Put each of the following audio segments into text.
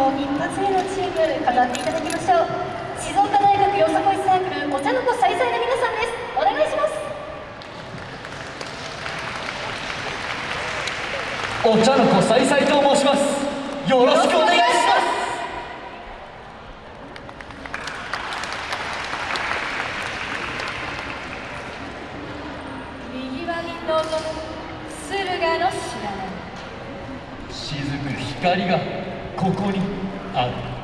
よ一発目のチーム飾っていただきましょう。静岡大学よさこいサークルお茶の子さいさいの皆さんです。お願いします。お茶の子さいさいと申します。よろしくお願いします。右輪に臨む駿河の白波雫光がここにある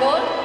하고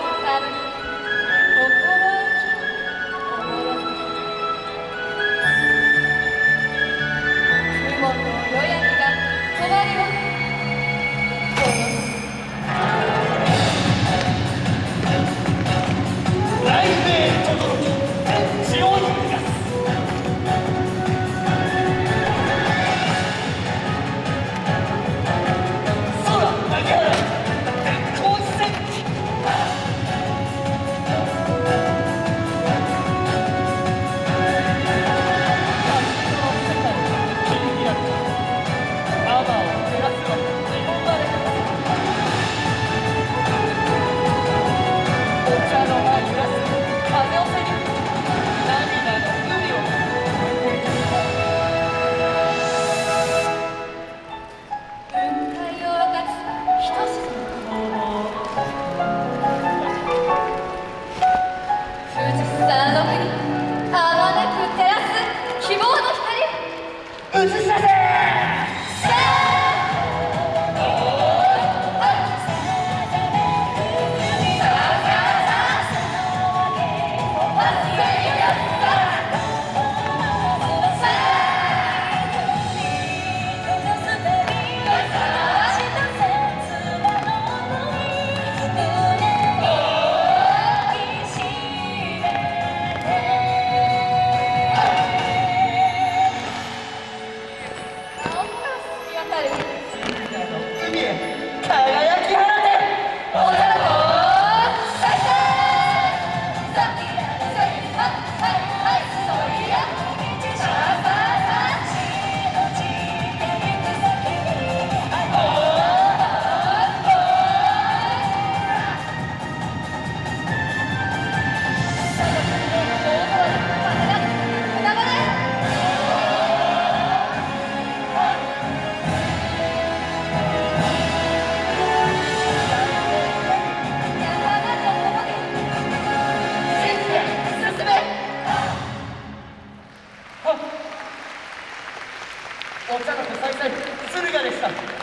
Thank you.